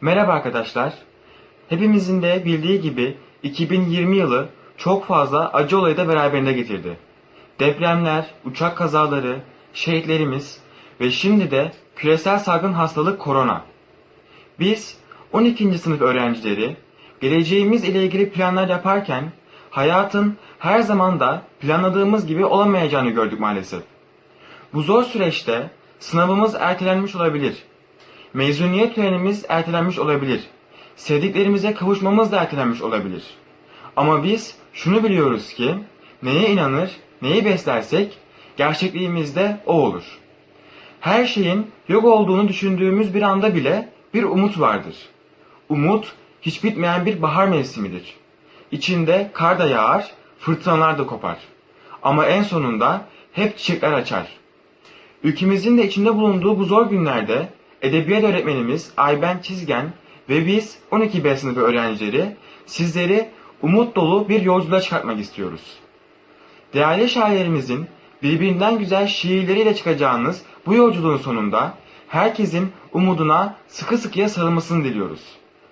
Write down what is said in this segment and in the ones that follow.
Merhaba arkadaşlar. Hepimizin de bildiği gibi 2020 yılı çok fazla acı olayı da beraberinde getirdi. Depremler, uçak kazaları, şehitlerimiz ve şimdi de küresel salgın hastalık korona. Biz 12. sınıf öğrencileri geleceğimiz ile ilgili planlar yaparken hayatın her zaman da planladığımız gibi olamayacağını gördük maalesef. Bu zor süreçte sınavımız ertelenmiş olabilir. Mezuniyet törenimiz ertelenmiş olabilir. Sevdiklerimize kavuşmamız da ertelenmiş olabilir. Ama biz şunu biliyoruz ki neye inanır, neyi beslersek gerçekliğimizde o olur. Her şeyin yok olduğunu düşündüğümüz bir anda bile bir umut vardır. Umut hiç bitmeyen bir bahar mevsimidir. İçinde kar da yağar, fırtınalar da kopar. Ama en sonunda hep çiçekler açar. Ülkemizin de içinde bulunduğu bu zor günlerde edebiyat öğretmenimiz Ayben Çizgen ve biz 12 B sınıfı öğrencileri sizleri umut dolu bir yolculuğa çıkartmak istiyoruz. Değerli şairlerimizin birbirinden güzel şiirleriyle çıkacağınız bu yolculuğun sonunda herkesin umuduna sıkı sıkıya sarılmasını diliyoruz.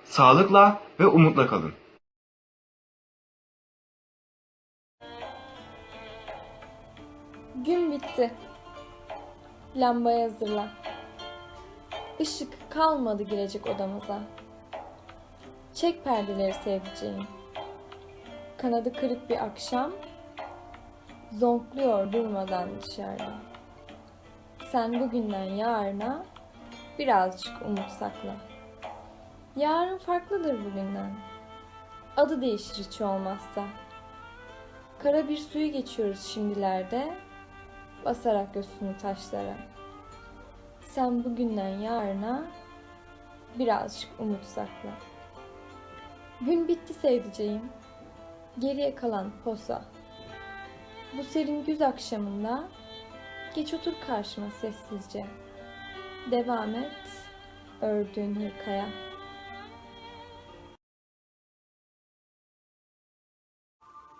Sağlıkla ve umutla kalın. Gün bitti. Lambayı hazırla. Işık kalmadı girecek odamıza. Çek perdeleri sevdiceğim. Kanadı kırık bir akşam zonkluyor durmadan dışarıda. Sen bugünden yarına birazcık umut sakla. Yarın farklıdır bugünden. Adı değişir hiç olmazsa. Kara bir suyu geçiyoruz şimdilerde basarak göğsünü taşlara. Sen bugünden yarına birazcık umut sakla. Gün bitti sevdiceğim. Geriye kalan posa. Bu serin güz akşamında geç otur karşıma sessizce. Devam et ördüğün hırkaya.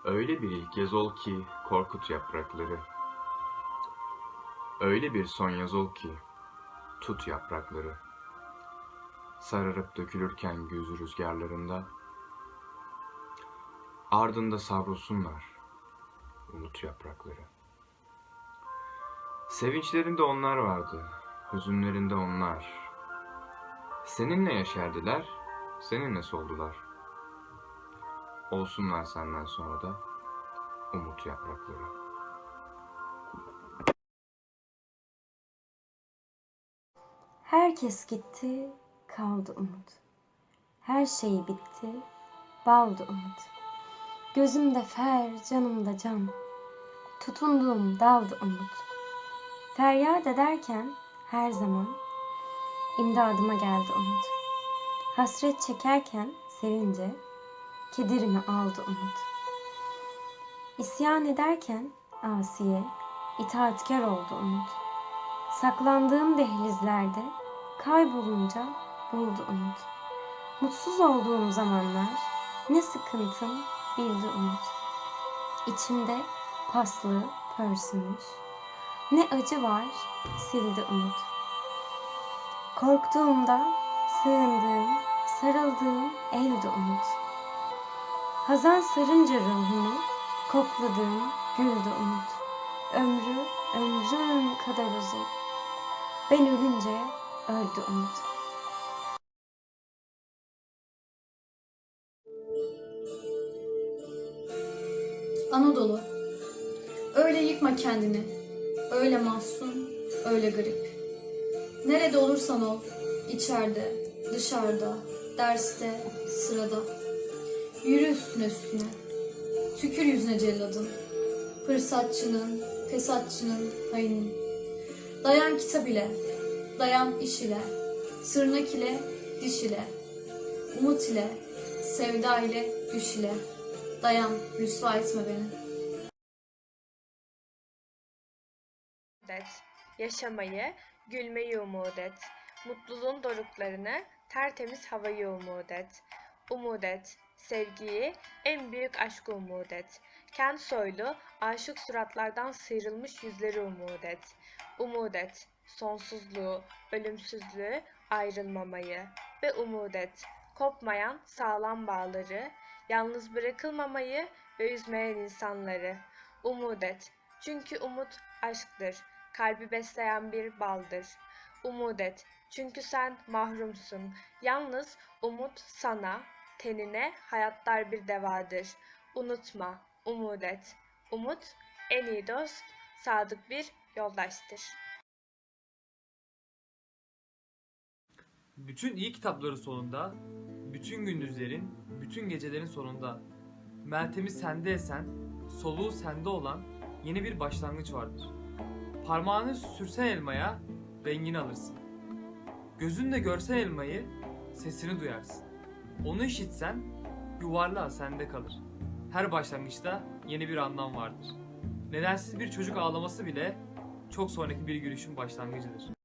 Öyle bir ilk ol ki korkut yaprakları. Öyle bir son yaz ol ki tut yaprakları. Sararıp dökülürken gözü rüzgarlarında. Ardında savrulsunlar umut yaprakları. Sevinçlerinde onlar vardı, hüzünlerinde onlar. Seninle yaşardılar, seninle soldular. Olsunlar senden sonra da umut yaprakları. Herkes gitti, kaldı umut. Her şey bitti, baldı umut. Gözümde fer, canımda can. Tutunduğum daldı umut. Feryat ederken her zaman imdadıma geldi umut. Hasret çekerken sevince kedirimi aldı umut. İsyan ederken asiye itaatkar oldu umut. Saklandığım dehlizlerde kaybolunca buldu umut. Mutsuz olduğum zamanlar ne sıkıntım bildi umut. İçimde paslı pörsümüş. Ne acı var sildi umut. Korktuğumda sığındığım, sarıldığım elde umut. Hazan sarınca ruhumu kokladığım güldü umut. Ömrü ömrüm kadar uzun. Ben ölünce öldü umut. Anadolu. Öyle yıkma kendini. Öyle mahzun, öyle garip. Nerede olursan ol, içeride, dışarıda, derste, sırada. Yürü üstüne üstüne. Tükür yüzüne celladın. Fırsatçının, fesatçının, hainin. Dayan kitap ile, dayan iş ile, sırnak ile, diş ile, umut ile, sevda ile, düş ile. Dayan, rüsva etme beni. et. Yaşamayı, gülmeyi umut et. Mutluluğun doruklarını, tertemiz havayı umut et. Umut et. Sevgiyi, en büyük aşkı umut et. Kent soylu, aşık suratlardan sıyrılmış yüzleri umut et. Umut et. Sonsuzluğu, ölümsüzlüğü, ayrılmamayı. ve umut et. Kopmayan sağlam bağları, yalnız bırakılmamayı ve üzmeyen insanları. Umut et. Çünkü umut aşktır. Kalbi besleyen bir baldır. Umut et. Çünkü sen mahrumsun. Yalnız umut sana, tenine hayatlar bir devadır. Unutma, umut et. Umut en iyi dost, sadık bir yoldaştır. Bütün iyi kitapların sonunda, bütün gündüzlerin, bütün gecelerin sonunda, Meltem'i sende esen, soluğu sende olan yeni bir başlangıç vardır. Parmağını sürsen elmaya, rengini alırsın. Gözünle görsen elmayı, sesini duyarsın. Onu işitsen, yuvarlağı sende kalır. Her başlangıçta yeni bir anlam vardır. Nedensiz bir çocuk ağlaması bile çok sonraki bir gülüşün başlangıcıdır.